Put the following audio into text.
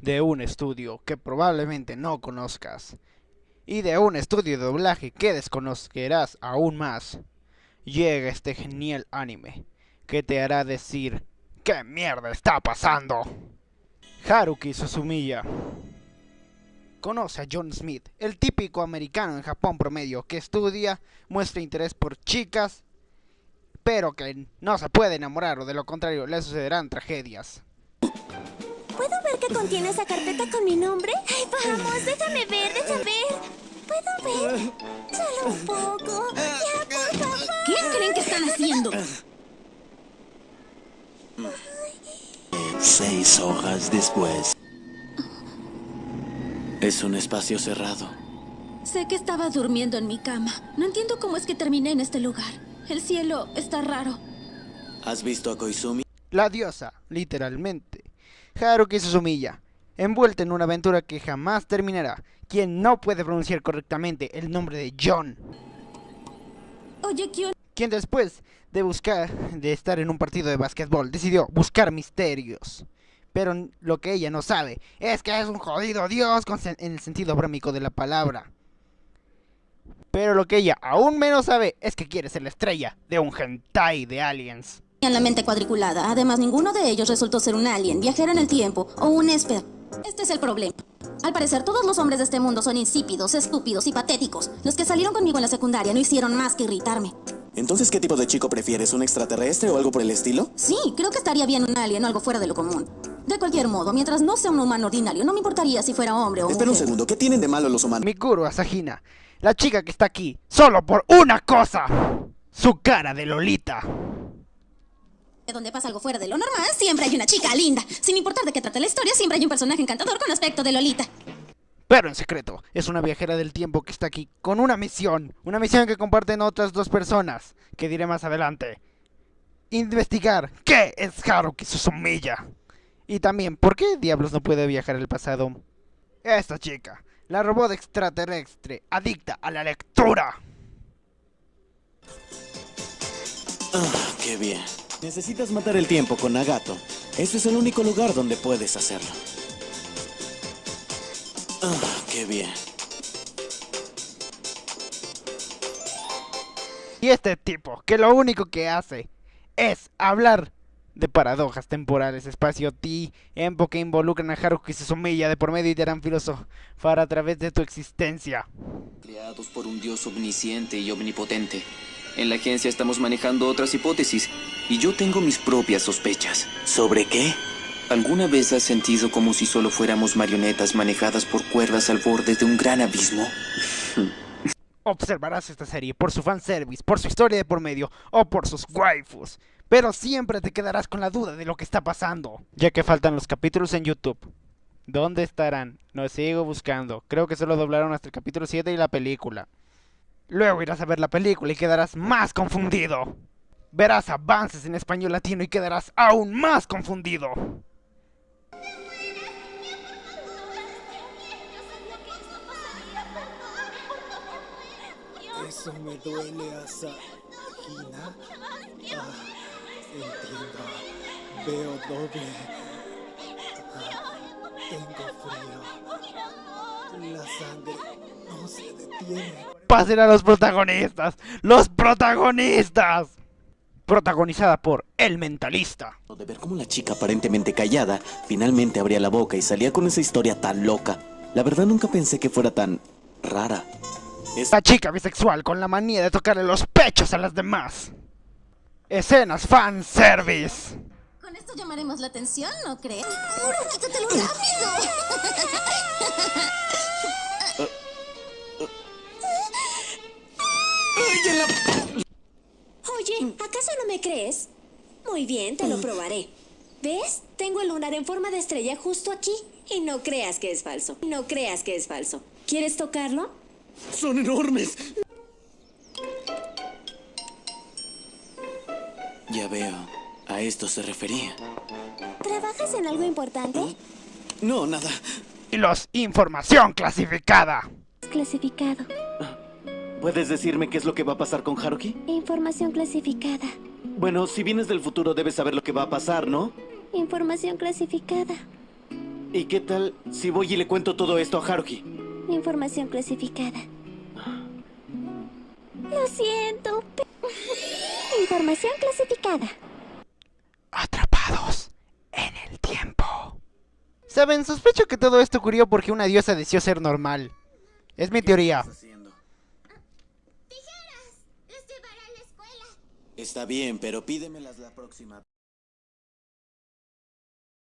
de un estudio que probablemente no conozcas y de un estudio de doblaje que desconocerás aún más, llega este genial anime que te hará decir ¿Qué mierda está pasando? Haruki Suzumiya Conoce a John Smith, el típico americano en Japón promedio que estudia, muestra interés por chicas, pero que no se puede enamorar o de lo contrario le sucederán tragedias. ¿Puedo ver qué contiene esa carpeta con mi nombre? Ay, vamos, déjame ver, déjame ver. ¿Puedo ver? Solo un poco. Ya, por favor. ¿Qué creen que están haciendo? Seis hojas después. Es un espacio cerrado. Sé que estaba durmiendo en mi cama. No entiendo cómo es que terminé en este lugar. El cielo está raro. ¿Has visto a Koizumi? La diosa, literalmente. Haruki Suzumiya, envuelta en una aventura que jamás terminará, quien no puede pronunciar correctamente el nombre de John. Oye, Kion, quien después de buscar, de estar en un partido de básquetbol, decidió buscar misterios. Pero lo que ella no sabe es que es un jodido dios con en el sentido brómico de la palabra. Pero lo que ella aún menos sabe es que quiere ser la estrella de un hentai de aliens. Tenían la mente cuadriculada. Además, ninguno de ellos resultó ser un alien, viajero en el tiempo o un esper. Este es el problema. Al parecer, todos los hombres de este mundo son insípidos, estúpidos y patéticos. Los que salieron conmigo en la secundaria no hicieron más que irritarme. Entonces, ¿qué tipo de chico prefieres? ¿Un extraterrestre o algo por el estilo? Sí, creo que estaría bien un alien o algo fuera de lo común. De cualquier modo, mientras no sea un humano ordinario, no me importaría si fuera hombre o Espera un segundo, ¿qué tienen de malo los humanos? Mikuru Asahina, la chica que está aquí, solo por una cosa. Su cara de Lolita. Donde pasa algo fuera de lo normal, siempre hay una chica linda. Sin importar de qué trate la historia, siempre hay un personaje encantador con aspecto de Lolita. Pero en secreto, es una viajera del tiempo que está aquí con una misión. Una misión que comparten otras dos personas, que diré más adelante. Investigar qué es Haruki Suzumiya. Y también, ¿por qué diablos no puede viajar al pasado? Esta chica, la robot extraterrestre, adicta a la lectura. Ah, qué bien. Necesitas matar el tiempo con Nagato. Este es el único lugar donde puedes hacerlo. Ah, qué bien. Y este tipo, que lo único que hace es hablar de paradojas temporales, espacio-ti, empo que involucran a Haruki Suzumiya de por medio y te harán filosofar a través de tu existencia. creados por un dios omnisciente y omnipotente. En la agencia estamos manejando otras hipótesis y yo tengo mis propias sospechas. ¿Sobre qué? ¿Alguna vez has sentido como si solo fuéramos marionetas manejadas por cuerdas al borde de un gran abismo? Observarás esta serie por su fanservice, por su historia de por medio o por sus waifus. Pero siempre te quedarás con la duda de lo que está pasando. Ya que faltan los capítulos en YouTube. ¿Dónde estarán? Los sigo buscando. Creo que solo doblaron hasta el capítulo 7 y la película. Luego irás a ver la película y quedarás más confundido. Verás avances en español latino y quedarás aún más confundido. Eso me duele, Asahina. Ah, entiendo. Veo doble. Ah, tengo frío. La sangre no se detiene. Pasen a los protagonistas. ¡Los protagonistas! Protagonizada por El Mentalista. De ver cómo la chica aparentemente callada finalmente abría la boca y salía con esa historia tan loca. La verdad nunca pensé que fuera tan rara. Es La chica bisexual con la manía de tocarle los pechos a las demás. Escenas fanservice. Con esto llamaremos la atención, ¿no crees? ¡Quítatelo rápido! crees? Muy bien, te lo probaré. ¿Ves? Tengo el lunar en forma de estrella justo aquí. Y no creas que es falso. No creas que es falso. ¿Quieres tocarlo? son enormes. Ya veo. A esto se refería. ¿Trabajas en algo importante? No, nada. Y los información clasificada. Clasificado. ¿Puedes decirme qué es lo que va a pasar con Haruki? Información clasificada. Bueno, si vienes del futuro debes saber lo que va a pasar, ¿no? Información clasificada. ¿Y qué tal si voy y le cuento todo esto a Haruki? Información clasificada. Lo siento. pe- Información clasificada. Atrapados en el tiempo. Saben, sospecho que todo esto ocurrió porque una diosa deseó ser normal. Es mi teoría. Está bien, pero pídemelas la próxima.